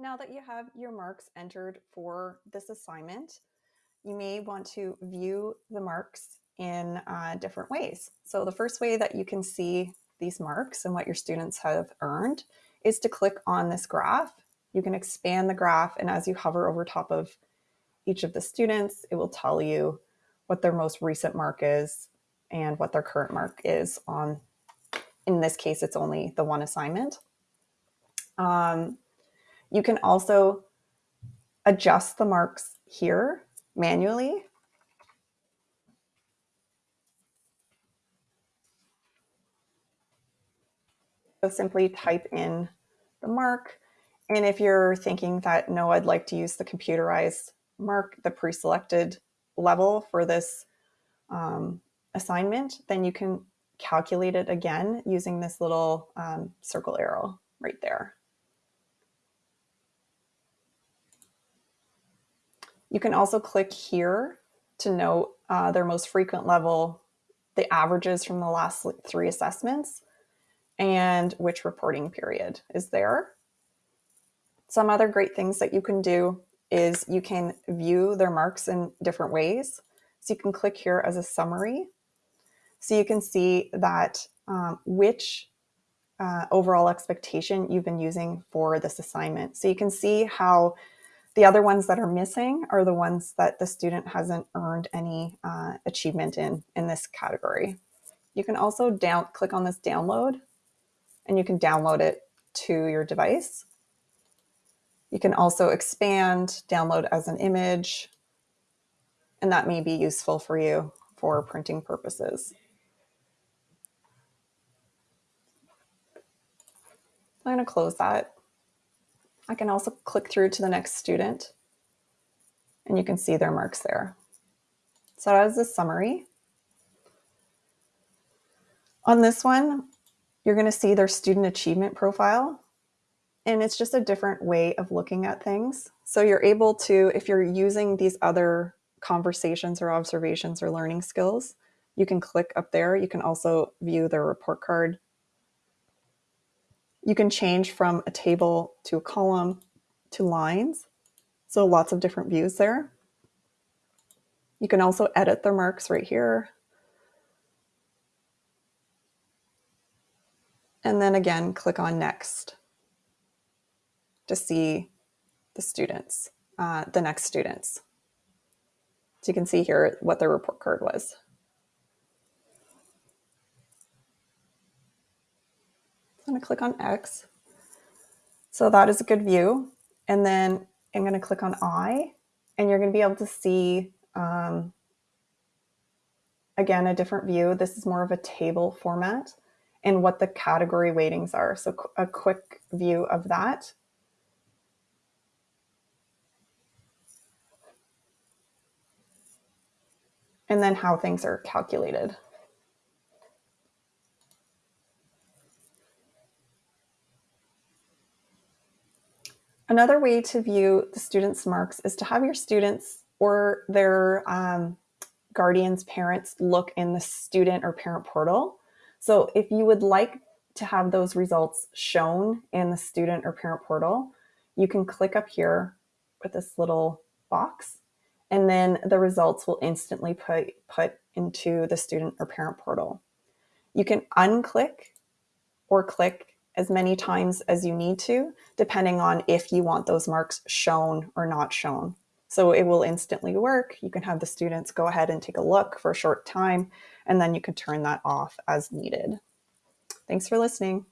Now that you have your marks entered for this assignment, you may want to view the marks in uh, different ways. So the first way that you can see these marks and what your students have earned is to click on this graph. You can expand the graph and as you hover over top of each of the students, it will tell you what their most recent mark is and what their current mark is on, in this case, it's only the one assignment. Um, you can also adjust the marks here manually. So simply type in the mark. And if you're thinking that, no, I'd like to use the computerized mark, the pre-selected level for this um, assignment, then you can calculate it again using this little um, circle arrow right there. You can also click here to note uh, their most frequent level, the averages from the last three assessments, and which reporting period is there. Some other great things that you can do is you can view their marks in different ways. So you can click here as a summary. So you can see that um, which uh, overall expectation you've been using for this assignment. So you can see how the other ones that are missing are the ones that the student hasn't earned any uh, achievement in, in this category. You can also down click on this download and you can download it to your device. You can also expand, download as an image, and that may be useful for you for printing purposes. I'm going to close that. I can also click through to the next student and you can see their marks there. So as the summary, on this one, you're going to see their student achievement profile. And it's just a different way of looking at things. So you're able to, if you're using these other conversations or observations or learning skills, you can click up there. You can also view their report card you can change from a table to a column to lines. So lots of different views there. You can also edit the marks right here. And then again, click on next to see the students, uh, the next students. So you can see here what their report card was. I'm going to click on X. So that is a good view. And then I'm going to click on I, and you're going to be able to see, um, again, a different view. This is more of a table format and what the category weightings are. So a quick view of that. And then how things are calculated. Another way to view the students' marks is to have your students or their um, guardians, parents look in the student or parent portal. So if you would like to have those results shown in the student or parent portal, you can click up here with this little box and then the results will instantly put, put into the student or parent portal. You can unclick or click as many times as you need to, depending on if you want those marks shown or not shown. So it will instantly work. You can have the students go ahead and take a look for a short time, and then you can turn that off as needed. Thanks for listening.